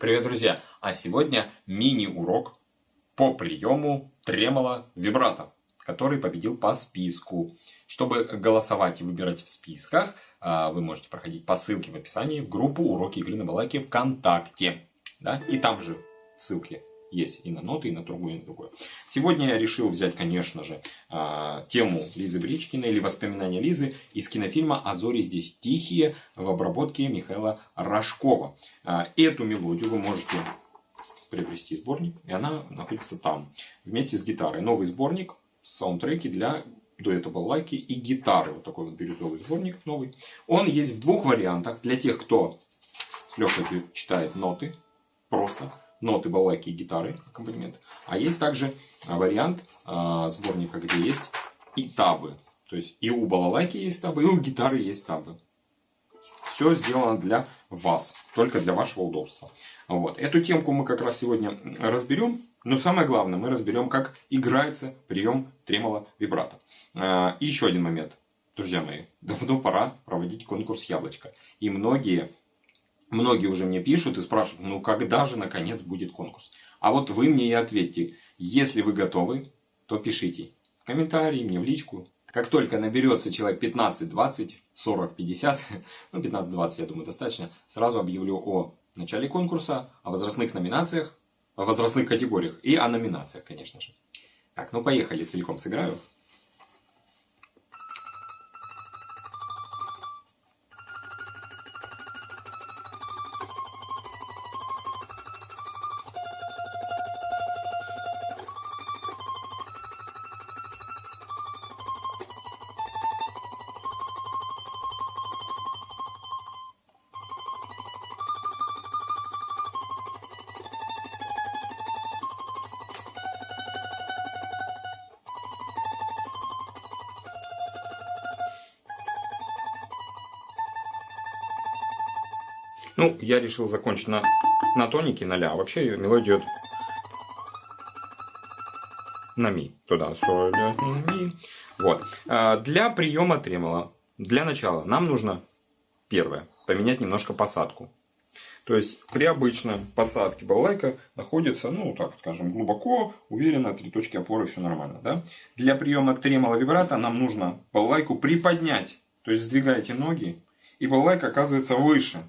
Привет, друзья! А сегодня мини-урок по приему тремоло вибрато, который победил по списку. Чтобы голосовать и выбирать в списках, а, вы можете проходить по ссылке в описании в группу «Уроки игры на балалайке ВКонтакте». Да? И там же в ссылке есть и на ноты, и на другую, и на другую. Сегодня я решил взять, конечно же, а, тему Лизы Бричкиной или воспоминания Лизы из кинофильма «А здесь тихие» в обработке Михаила Рожкова. А, эту мелодию вы можете приобрести сборник, и она находится там, вместе с гитарой. Новый сборник, саундтреки для дуэта балалайки и гитары. Вот такой вот бирюзовый сборник новый. Он есть в двух вариантах. Для тех, кто с легкостью читает ноты, просто ноты, балалайки и гитары, аккомпанемент. А есть также а, вариант а, сборника, где есть и табы. То есть и у балалайки есть табы, и у гитары есть табы. Все сделано для вас, только для вашего удобства. Вот. Эту темку мы как раз сегодня разберем. Но самое главное, мы разберем, как играется прием тремоло вибрато. А, и еще один момент. Друзья мои, давно пора проводить конкурс яблочко. И многие Многие уже мне пишут и спрашивают, ну когда же наконец будет конкурс? А вот вы мне и ответьте, если вы готовы, то пишите в комментарии, мне в личку. Как только наберется человек 15, 20, 40, 50, ну 15-20 я думаю достаточно, сразу объявлю о начале конкурса, о возрастных номинациях, о возрастных категориях и о номинациях, конечно же. Так, ну поехали, целиком сыграю. Ну, я решил закончить на, на тонике, на ля. Вообще мелодия идет на ми. Туда, соль, ми. Вот. А, для приема тремола, для начала, нам нужно, первое, поменять немножко посадку. То есть при обычной посадке балалайка находится, ну так скажем, глубоко, уверенно, три точки опоры, все нормально. Да? Для приема тремола вибрата нам нужно балалайку приподнять. То есть сдвигаете ноги, и балалайка оказывается выше.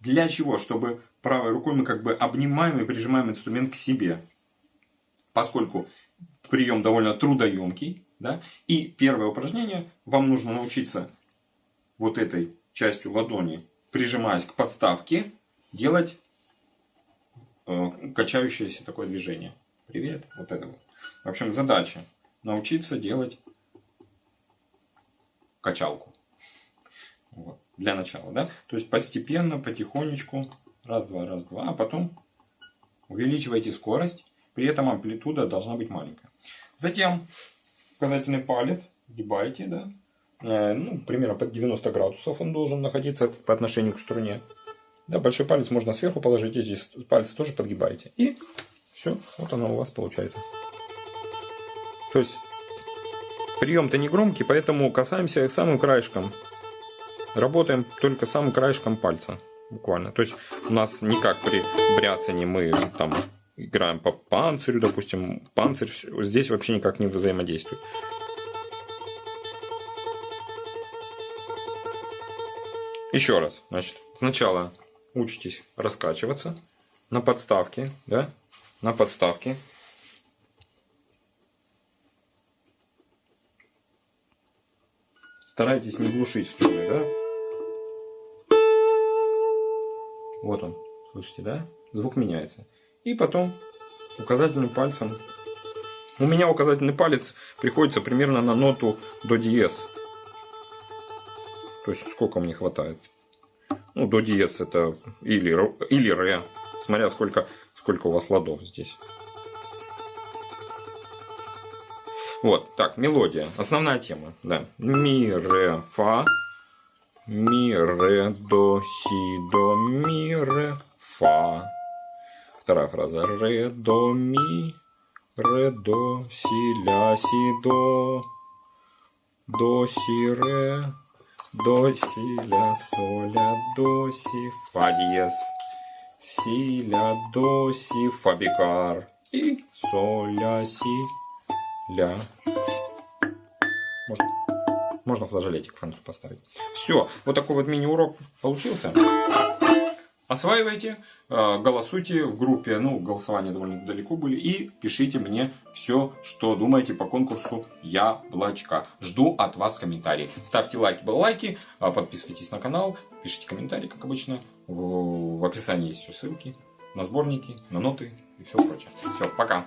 Для чего? Чтобы правой рукой мы как бы обнимаем и прижимаем инструмент к себе. Поскольку прием довольно трудоемкий. Да? И первое упражнение. Вам нужно научиться вот этой частью ладони, прижимаясь к подставке, делать э, качающееся такое движение. Привет. Вот это вот. В общем, задача научиться делать качалку. Для начала, да? То есть постепенно, потихонечку, раз-два, раз-два, а потом увеличивайте скорость, при этом амплитуда должна быть маленькая. Затем указательный палец гибайте, да? Э, ну, примерно под 90 градусов он должен находиться по отношению к струне. Да, большой палец можно сверху положить, эти пальцы тоже подгибаете. И все, вот оно у вас получается. То есть прием-то не громкий, поэтому касаемся самым краешком Работаем только самым краешком пальца. Буквально. То есть у нас никак при бряцании мы там играем по панцирю, допустим, панцирь здесь вообще никак не взаимодействует. Еще раз, значит, сначала учитесь раскачиваться на подставке, да, на подставке. Старайтесь не глушить струны, да. Вот он, слышите, да? Звук меняется. И потом указательным пальцем. У меня указательный палец приходится примерно на ноту до диез. То есть сколько мне хватает. Ну, до диез это или, или ре. Смотря сколько, сколько у вас ладов здесь. Вот, так, мелодия. Основная тема, да. Ми, ре, фа. Ми, ре, до, си, до, ми, ре, фа. Вторая фраза. Ре, до, ми, ре, до, си, ля, си, до. До, си, ре, до, си, ля, соля, до, си, фа диез. си, ля, до, си, фа, бикар. И соль, ля, си, ля. Можно, можно флажолетик в концу поставить. Все, вот такой вот мини-урок получился. Осваивайте, э, голосуйте в группе, ну, голосования довольно далеко были, и пишите мне все, что думаете по конкурсу Яблочка. Жду от вас комментарии. Ставьте лайки, баллайки, э, подписывайтесь на канал, пишите комментарии, как обычно. В описании есть все ссылки на сборники, на ноты и все прочее. Все, пока.